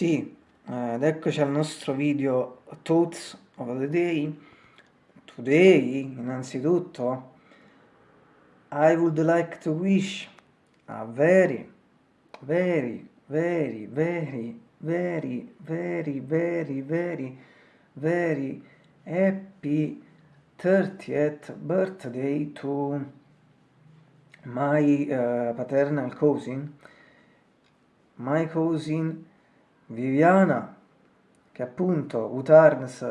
Sì, eh, ed eccoci al nostro video Thoughts of the Day. Today, innanzitutto, I would like to wish a very, very, very, very, very, very, very, very, very happy 30th birthday to my uh, paternal cousin, my cousin Viviana, che appunto Utarns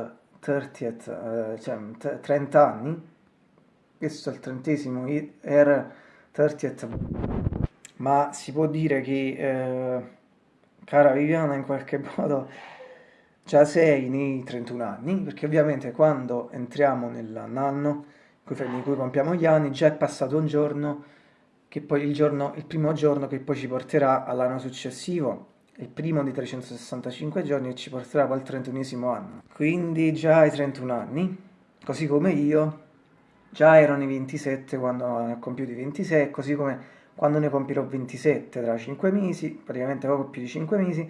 30th, eh, cioè 30 anni, questo è il trentesimo, era 30th, ma si può dire che, eh, cara Viviana, in qualche modo già sei nei 31 anni, perché ovviamente quando entriamo nell'anno in cui compiamo gli anni, già è passato un giorno, che poi il, giorno, il primo giorno che poi ci porterà all'anno successivo, il primo di 365 giorni e ci porterà al 31 anno. Quindi già hai 31 anni, così come io, già ero nei 27 quando ne ho compiuti 26, così come quando ne compirò 27 tra 5 mesi, praticamente poco più di 5 mesi,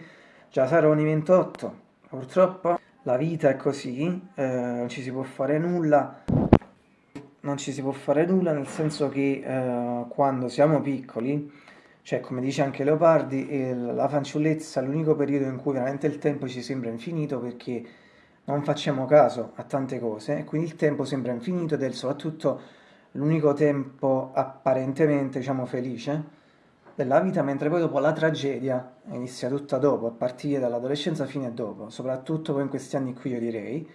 già sarò nei 28. Purtroppo la vita è così, eh, non ci si può fare nulla, non ci si può fare nulla nel senso che eh, quando siamo piccoli cioè, come dice anche Leopardi, la fanciullezza è l'unico periodo in cui veramente il tempo ci sembra infinito perché non facciamo caso a tante cose quindi il tempo sembra infinito ed è soprattutto l'unico tempo apparentemente, diciamo, felice della vita, mentre poi dopo la tragedia inizia tutta dopo, a partire dall'adolescenza fino a dopo, soprattutto poi in questi anni qui io direi,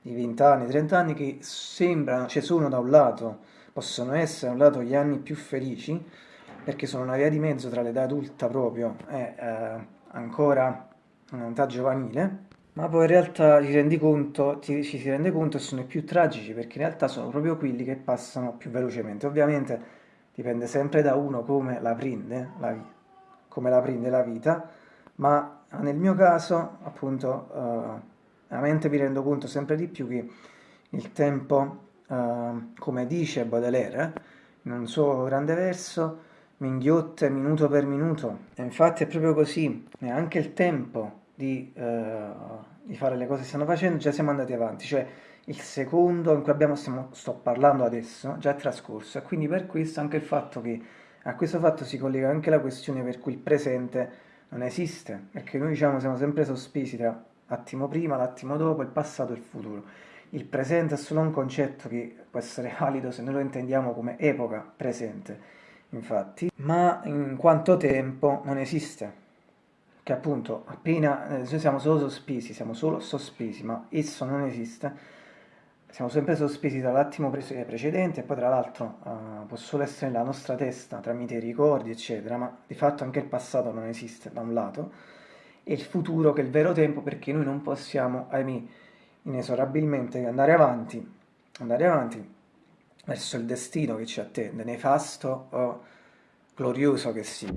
di 20 anni, 30 anni, che sembrano, cioè sono da un lato, possono essere da un lato gli anni più felici, perché sono una via di mezzo tra l'età adulta proprio e eh, ancora un'età giovanile, ma poi in realtà ti rendi conto, ti, ci si rende conto che sono i più tragici, perché in realtà sono proprio quelli che passano più velocemente. Ovviamente dipende sempre da uno come la prende la, come la, prende la vita, ma nel mio caso, appunto, eh, veramente mi rendo conto sempre di più che il tempo, eh, come dice Baudelaire, in un suo grande verso, minghiotte minuto per minuto. E infatti è proprio così, neanche il tempo di, eh, di, fare le cose che stanno facendo, già siamo andati avanti, cioè il secondo in cui abbiamo, stiamo, sto parlando adesso già è trascorso. E quindi per questo anche il fatto che a questo fatto si collega anche la questione per cui il presente non esiste, perché noi diciamo siamo sempre sospesi tra l'attimo prima, l'attimo dopo, il passato e il futuro. Il presente è solo un concetto che può essere valido se noi lo intendiamo come epoca presente infatti, ma in quanto tempo non esiste. Che appunto appena eh, noi siamo solo sospesi, siamo solo sospesi, ma esso non esiste. Siamo sempre sospesi dall'attimo precedente e poi tra l'altro uh, può solo essere nella nostra testa tramite i ricordi, eccetera, ma di fatto anche il passato non esiste da un lato e il futuro che è il vero tempo perché noi non possiamo, ahimè, inesorabilmente andare avanti, andare avanti verso il destino che ci attende, nefasto o glorioso che sia.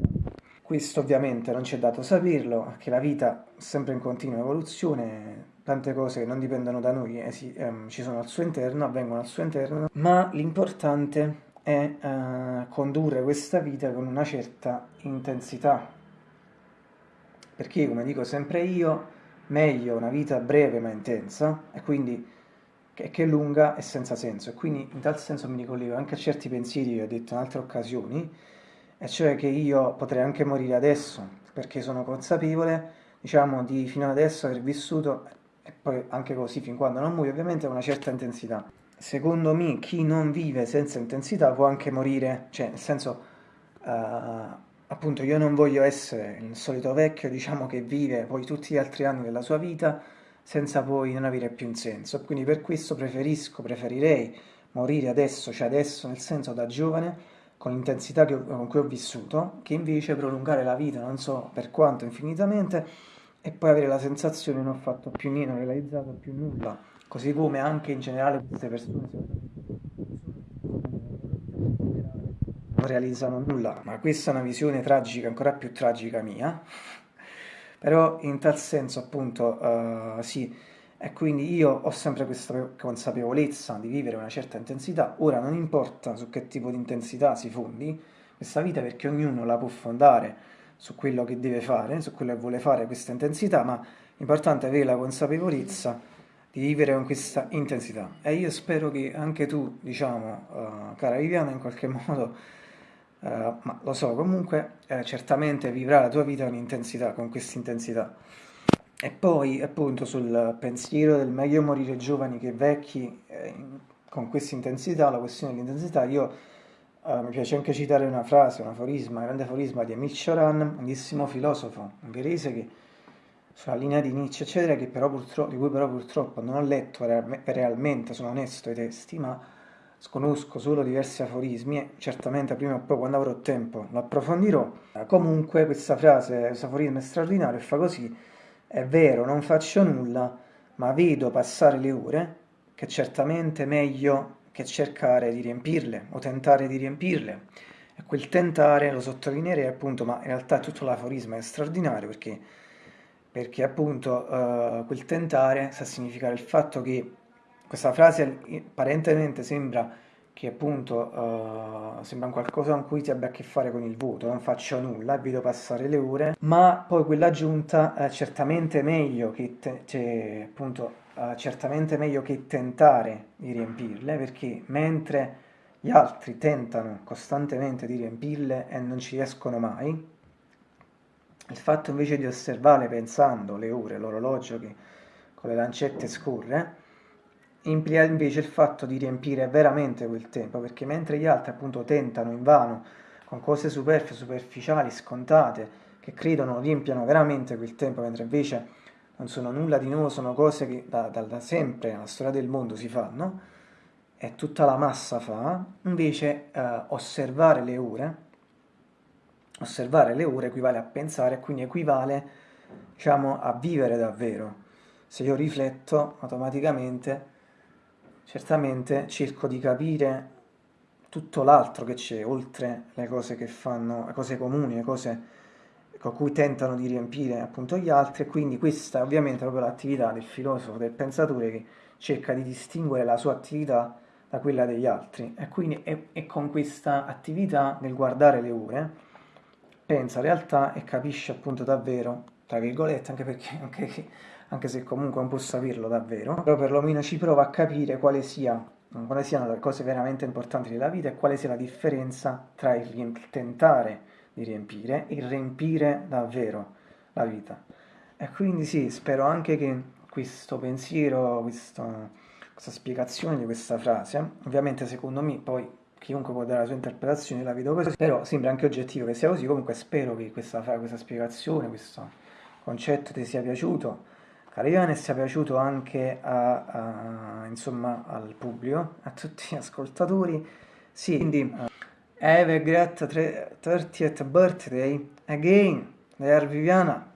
Questo ovviamente non ci è dato saperlo, perché la vita è sempre in continua evoluzione, tante cose che non dipendono da noi eh, sì, ehm, ci sono al suo interno, avvengono al suo interno, ma l'importante è eh, condurre questa vita con una certa intensità. Perché, come dico sempre io, meglio una vita breve ma intensa, e quindi che, che è lunga e senza senso. E quindi in tal senso mi ricollego anche a certi pensieri che ho detto in altre occasioni e cioè che io potrei anche morire adesso perché sono consapevole diciamo di fino adesso aver vissuto e poi anche così fin quando non muoio ovviamente a una certa intensità. Secondo me chi non vive senza intensità può anche morire. Cioè nel senso uh, appunto io non voglio essere il solito vecchio diciamo che vive poi tutti gli altri anni della sua vita senza poi non avere più un senso. Quindi per questo preferisco, preferirei morire adesso, cioè adesso nel senso da giovane, con l'intensità con cui ho vissuto, che invece prolungare la vita, non so per quanto infinitamente, e poi avere la sensazione che non ho fatto più niente, non ho realizzato più nulla. Così come anche in generale queste persone non realizzano nulla. Ma questa è una visione tragica, ancora più tragica mia, però in tal senso appunto uh, sì, e quindi io ho sempre questa consapevolezza di vivere una certa intensità, ora non importa su che tipo di intensità si fondi questa vita perché ognuno la può fondare su quello che deve fare, su quello che vuole fare questa intensità, ma l'importante è avere la consapevolezza di vivere con questa intensità. E io spero che anche tu, diciamo, uh, cara Viviana, in qualche modo, uh, ma lo so comunque, eh, certamente vivrai la tua vita con intensità, con questa intensità. E poi, appunto, sul pensiero del meglio morire giovani che vecchi, eh, con questa intensità, la questione dell'intensità, io Uh, mi piace anche citare una frase, un aforisma, un grande aforisma di Emil Cioran, grandissimo filosofo ungherese che sulla linea di Nietzsche, eccetera, di cui però purtroppo non ho letto realmente, sono onesto ai testi, ma sconosco solo diversi aforismi e certamente prima o poi quando avrò tempo lo approfondirò. Comunque questa frase, questo aforisma è straordinario e fa così, è vero, non faccio nulla, ma vedo passare le ore, che certamente è meglio che cercare di riempirle o tentare di riempirle. E quel tentare, lo sottolineerei appunto, ma in realtà tutto l'aforisma è straordinario perché, perché appunto uh, quel tentare sa significare il fatto che questa frase apparentemente sembra che appunto uh, sembra qualcosa con cui ti abbia a che fare con il voto, non faccio nulla, vedo passare le ore, ma poi quell'aggiunta è certamente meglio che cioè, appunto uh, certamente meglio che tentare di riempirle, perché mentre gli altri tentano costantemente di riempirle e non ci riescono mai, il fatto invece di osservare pensando le ore, l'orologio che con le lancette scorre, implica invece il fatto di riempire veramente quel tempo, perché mentre gli altri appunto tentano invano con cose superflue, superficiali, scontate, che credono riempiano veramente quel tempo, mentre invece non sono nulla di nuovo, sono cose che da, da, da sempre nella storia del mondo si fanno, e tutta la massa fa, invece eh, osservare le ore, osservare le ore equivale a pensare, quindi equivale diciamo, a vivere davvero. Se io rifletto automaticamente, certamente cerco di capire tutto l'altro che c'è, oltre le cose che fanno, le cose comuni, le cose con cui tentano di riempire appunto gli altri e quindi questa è ovviamente proprio l'attività del filosofo, del pensatore che cerca di distinguere la sua attività da quella degli altri. E quindi è, è con questa attività nel guardare le ore pensa realtà e capisce appunto davvero, tra virgolette, anche, perché, anche, anche se comunque non può saperlo davvero, però perlomeno ci prova a capire quale sia quali siano le cose veramente importanti della vita e quale sia la differenza tra il tentare di riempire e riempire davvero la vita. E quindi sì, spero anche che questo pensiero, questo, questa spiegazione di questa frase, ovviamente secondo me poi chiunque può dare la sua interpretazione, la vedo così, però sembra anche oggettivo che sia così, comunque spero che questa, questa spiegazione, questo concetto ti sia piaciuto, Carione sia piaciuto anche a, a, insomma, al pubblico, a tutti gli ascoltatori, sì, quindi... Have a great 30th birthday again, dear Viviana.